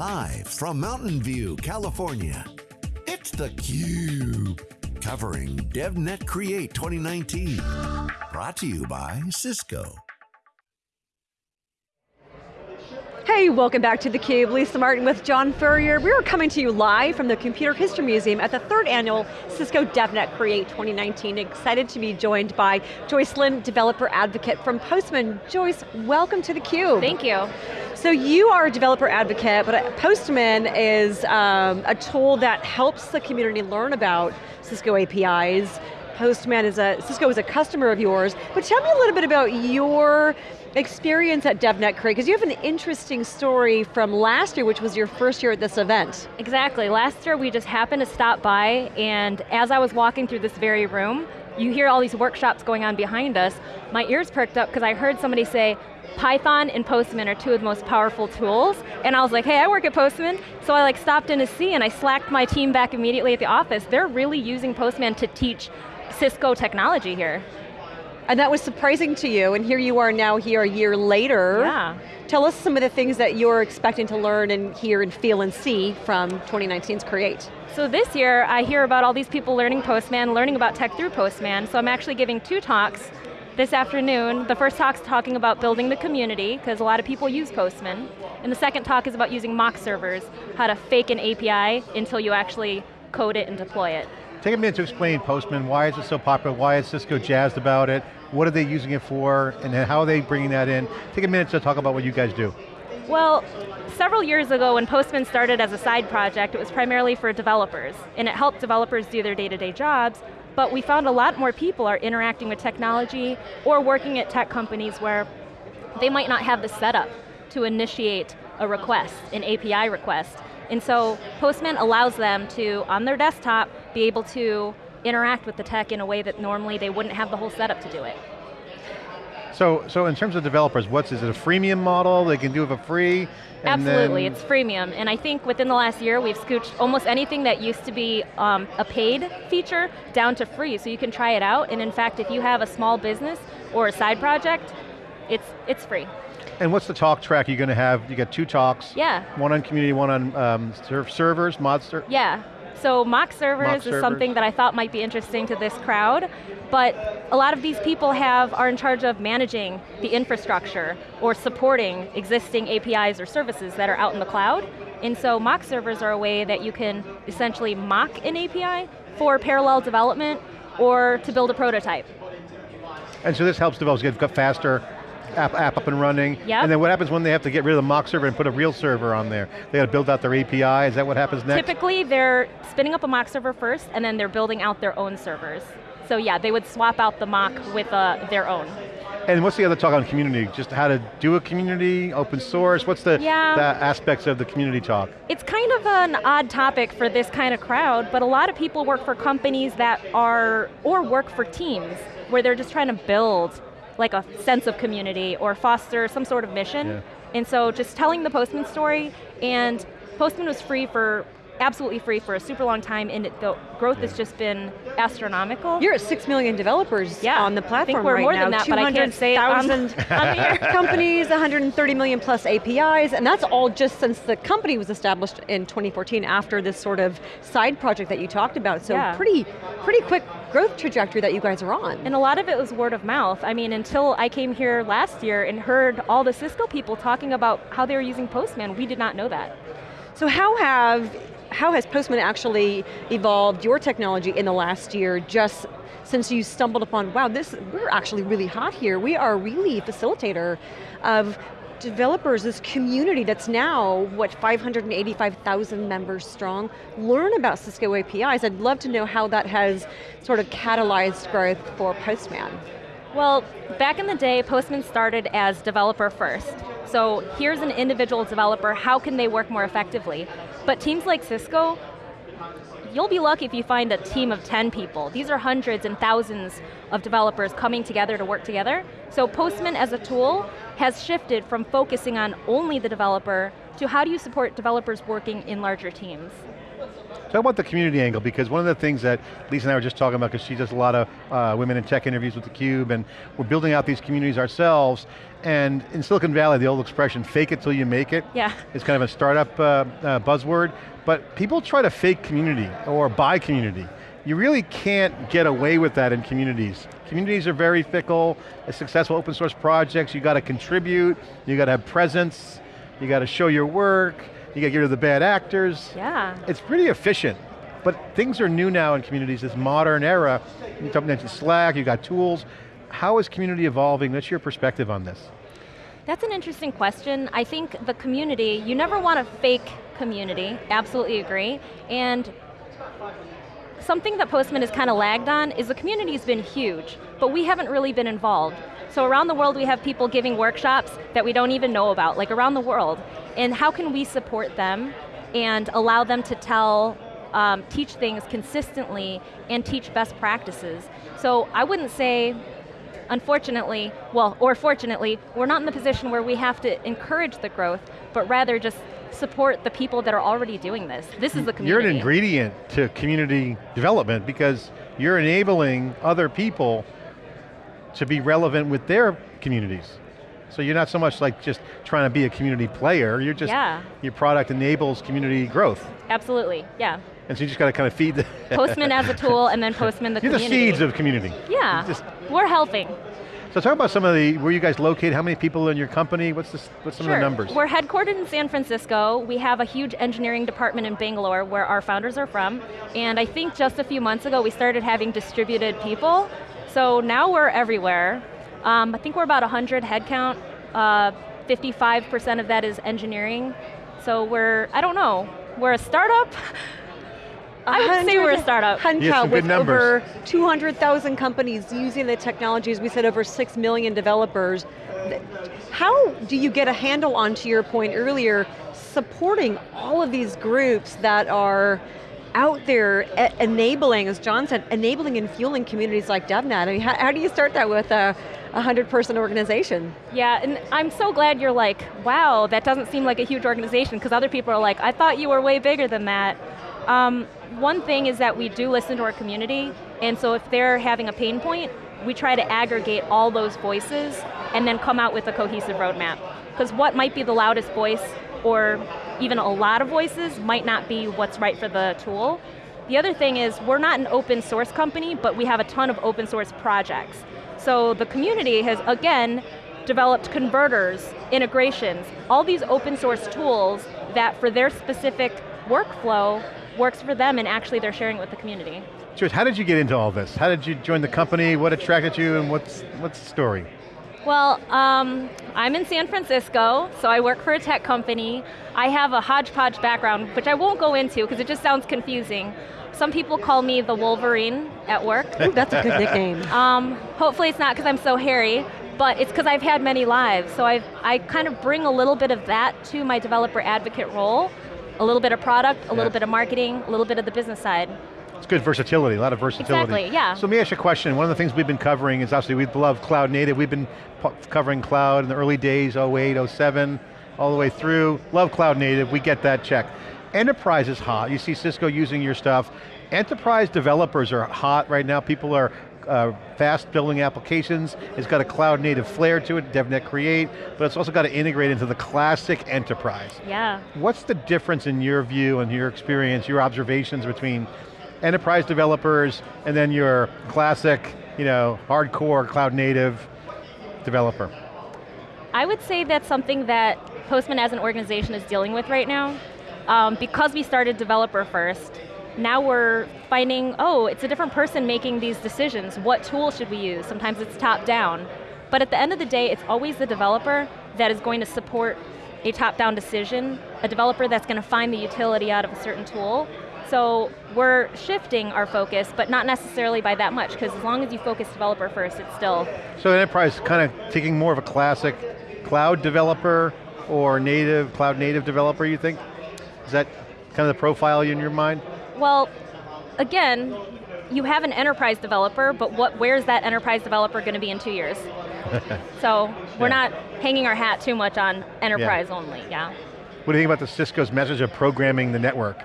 Live from Mountain View, California, it's theCUBE. Covering DevNet Create 2019. Brought to you by Cisco. Hey, welcome back to theCUBE. Lisa Martin with John Furrier. We are coming to you live from the Computer History Museum at the third annual Cisco DevNet Create 2019. Excited to be joined by Joyce Lin, developer advocate from Postman. Joyce, welcome to theCUBE. Thank you. So you are a developer advocate, but Postman is um, a tool that helps the community learn about Cisco APIs. Postman is a, Cisco is a customer of yours, but tell me a little bit about your experience at DevNet Create, because you have an interesting story from last year, which was your first year at this event. Exactly, last year we just happened to stop by, and as I was walking through this very room, you hear all these workshops going on behind us, my ears perked up because I heard somebody say, Python and Postman are two of the most powerful tools, and I was like, hey, I work at Postman, so I like stopped in to see and I slacked my team back immediately at the office. They're really using Postman to teach Cisco technology here. And that was surprising to you, and here you are now here a year later. Yeah. Tell us some of the things that you're expecting to learn and hear and feel and see from 2019's Create. So this year, I hear about all these people learning Postman, learning about tech through Postman, so I'm actually giving two talks this afternoon. The first talk's talking about building the community, because a lot of people use Postman. And the second talk is about using mock servers, how to fake an API until you actually code it and deploy it. Take a minute to explain Postman, why is it so popular, why is Cisco jazzed about it, what are they using it for, and how are they bringing that in? Take a minute to talk about what you guys do. Well, several years ago when Postman started as a side project, it was primarily for developers, and it helped developers do their day-to-day -day jobs, but we found a lot more people are interacting with technology or working at tech companies where they might not have the setup to initiate a request, an API request. And so Postman allows them to, on their desktop, be able to interact with the tech in a way that normally they wouldn't have the whole setup to do it. So, so in terms of developers, what's, is it a freemium model? They can do it for free? Absolutely, it's freemium. And I think within the last year, we've scooched almost anything that used to be um, a paid feature down to free, so you can try it out. And in fact, if you have a small business or a side project, it's, it's free. And what's the talk track you're going to have? You got two talks. Yeah. One on community, one on um, servers, mod servers. Yeah. So mock servers mock is servers. something that I thought might be interesting to this crowd, but a lot of these people have are in charge of managing the infrastructure or supporting existing APIs or services that are out in the cloud. And so mock servers are a way that you can essentially mock an API for parallel development or to build a prototype. And so this helps developers get faster, app, app up and running. Yep. And then what happens when they have to get rid of the mock server and put a real server on there? They got to build out their API, is that what happens next? Typically they're spinning up a mock server first and then they're building out their own servers. So yeah, they would swap out the mock with uh, their own. And what's the other talk on community? Just how to do a community, open source, what's the, yeah. the aspects of the community talk? It's kind of an odd topic for this kind of crowd, but a lot of people work for companies that are, or work for teams, where they're just trying to build like a sense of community or foster some sort of mission. Yeah. And so just telling the Postman story, and Postman was free for absolutely free for a super long time, and the growth yeah. has just been astronomical. You're at six million developers yeah. on the platform right now. I think we're right more now. than that, but I can't say it on, on here. companies, 130 million plus APIs, and that's all just since the company was established in 2014 after this sort of side project that you talked about. So yeah. pretty, pretty quick growth trajectory that you guys are on. And a lot of it was word of mouth. I mean, until I came here last year and heard all the Cisco people talking about how they were using Postman, we did not know that. So how have how has Postman actually evolved your technology in the last year just since you stumbled upon, wow, this, we're actually really hot here. We are really facilitator of developers, this community that's now, what, 585,000 members strong, learn about Cisco APIs. I'd love to know how that has sort of catalyzed growth for Postman. Well, back in the day, Postman started as developer first. So here's an individual developer, how can they work more effectively? But teams like Cisco, you'll be lucky if you find a team of 10 people. These are hundreds and thousands of developers coming together to work together. So Postman as a tool has shifted from focusing on only the developer to how do you support developers working in larger teams. Talk about the community angle, because one of the things that Lisa and I were just talking about, because she does a lot of uh, women in tech interviews with theCUBE, and we're building out these communities ourselves, and in Silicon Valley, the old expression, fake it till you make it, Yeah. is kind of a startup uh, uh, buzzword, but people try to fake community, or buy community. You really can't get away with that in communities. Communities are very fickle, successful open source projects, you got to contribute, you got to have presence, you got to show your work, you got to get rid of the bad actors. Yeah. It's pretty efficient, but things are new now in communities, this modern era. You mentioned Slack, you got tools. How is community evolving? What's your perspective on this? That's an interesting question. I think the community, you never want a fake community, absolutely agree. And something that Postman has kind of lagged on is the community's been huge, but we haven't really been involved. So around the world we have people giving workshops that we don't even know about, like around the world. And how can we support them and allow them to tell, um, teach things consistently and teach best practices. So I wouldn't say unfortunately, well, or fortunately, we're not in the position where we have to encourage the growth, but rather just support the people that are already doing this. This is the community. You're an ingredient to community development because you're enabling other people to be relevant with their communities. So you're not so much like just trying to be a community player, you're just, Yeah. your product enables community growth. Absolutely, yeah. And so you just got to kind of feed the, Postman as a tool and then Postman the you're the seeds of community. Yeah, Just- we're helping. So talk about some of the, where you guys located, how many people in your company, what's, this, what's some sure. of the numbers? We're headquartered in San Francisco. We have a huge engineering department in Bangalore where our founders are from. And I think just a few months ago we started having distributed people. So now we're everywhere. Um, I think we're about 100 headcount. Uh, 55% of that is engineering. So we're, I don't know, we're a startup? I would say we're a startup. Hunka You have some good with numbers. over 200,000 companies using the technologies, we said over 6 million developers. How do you get a handle on, to your point earlier, supporting all of these groups that are out there enabling, as John said, enabling and fueling communities like DevNet? I mean, how, how do you start that with a 100 person organization? Yeah, and I'm so glad you're like, wow, that doesn't seem like a huge organization, because other people are like, I thought you were way bigger than that. Um, one thing is that we do listen to our community, and so if they're having a pain point, we try to aggregate all those voices and then come out with a cohesive roadmap. Because what might be the loudest voice, or even a lot of voices, might not be what's right for the tool. The other thing is, we're not an open source company, but we have a ton of open source projects. So the community has, again, developed converters, integrations, all these open source tools that for their specific workflow works for them and actually they're sharing it with the community. Joyce, how did you get into all this? How did you join the company? What attracted you and what's, what's the story? Well, um, I'm in San Francisco, so I work for a tech company. I have a hodgepodge background, which I won't go into because it just sounds confusing. Some people call me the Wolverine at work. Ooh, that's a good nickname. Um, hopefully it's not because I'm so hairy, but it's because I've had many lives. So I've, I kind of bring a little bit of that to my developer advocate role. A little bit of product, a Yeah. little bit of marketing, a little bit of the business side. It's good versatility, a lot of versatility. Exactly, yeah. So let me ask you a question. One of the things we've been covering is obviously we love cloud native. We've been covering cloud in the early days, 08, 07, all the way through. Love cloud native, we get that check. Enterprise is hot. You see Cisco using your stuff. Enterprise developers are hot right now. People are uh, fast building applications. It's got a cloud native flair to it, DevNet Create, but it's also got to integrate into the classic enterprise. Yeah. What's the difference in your view and your experience, your observations between enterprise developers and then your classic, you know, hardcore cloud native developer? I would say that's something that Postman as an organization is dealing with right now. Um, because we started developer first, now we're finding, oh, it's a different person making these decisions. What tool should we use? Sometimes it's top down. But at the end of the day, it's always the developer that is going to support a top-down decision, a developer that's going to find the utility out of a certain tool. So we're shifting our focus, but not necessarily by that much, because as long as you focus developer first, it's still So enterprise kind of taking more of a classic cloud developer or native, cloud native developer, you think? Is that kind of the profile in your mind? Well, again, you have an enterprise developer, but what, where's that enterprise developer going to be in two years? so we're Yeah. not hanging our hat too much on enterprise only, yeah. What do you think about the Cisco's message of programming the network?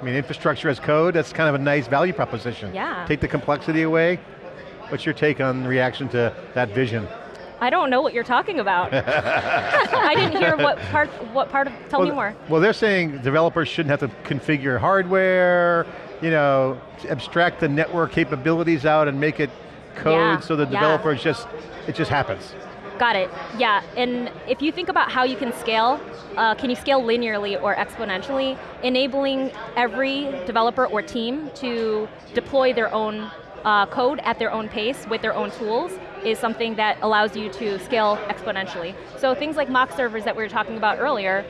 I mean, infrastructure as code, that's kind of a nice value proposition. Yeah. Take the complexity away. What's your take on reaction to that vision? I don't know what you're talking about. I didn't hear what part, what part of, tell well, me more. Well, they're saying developers shouldn't have to configure hardware, you know, abstract the network capabilities out and make it code Yeah, so the yeah. developers just, it just happens. Got it, yeah, and if you think about how you can scale, uh, can you scale linearly or exponentially, enabling every developer or team to deploy their own uh, code at their own pace with their own tools is something that allows you to scale exponentially. So things like mock servers that we were talking about earlier,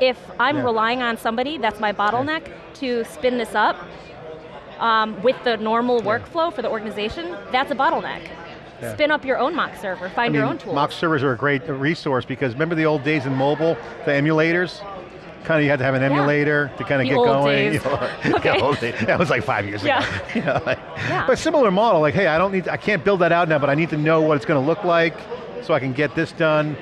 if I'm Yeah. relying on somebody, that's my bottleneck, to spin this up um, with the normal workflow for the organization, that's a bottleneck. Yeah. Spin up your own mock server, find I your own tools. Mock servers are a great resource because remember the old days in mobile, the emulators? Kind of you had to have an emulator to kind of The get going. you know, Okay. the old days. That was like five years Yeah. ago. You know, like- Yeah. But similar model, like hey, I don't need, I can't build that out now, but I need to know what it's going to look like so I can get this done.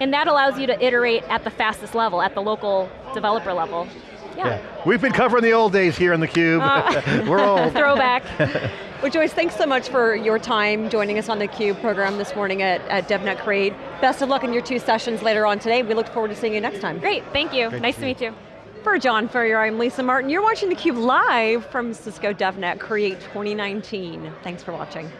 And that allows you to iterate at the fastest level, at the local developer level. Yeah. We've been covering the old days here in theCUBE. Uh, We're old. Throwback. Well, Joyce, thanks so much for your time joining us on the CUBE program this morning at, at DevNet Create. Best of luck in your two sessions later on today. We look forward to seeing you next time. Great, thank you. Great nice to to meet you. For John Furrier, I'm Lisa Martin. You're watching theCUBE live from Cisco DevNet Create 2019. Thanks for watching.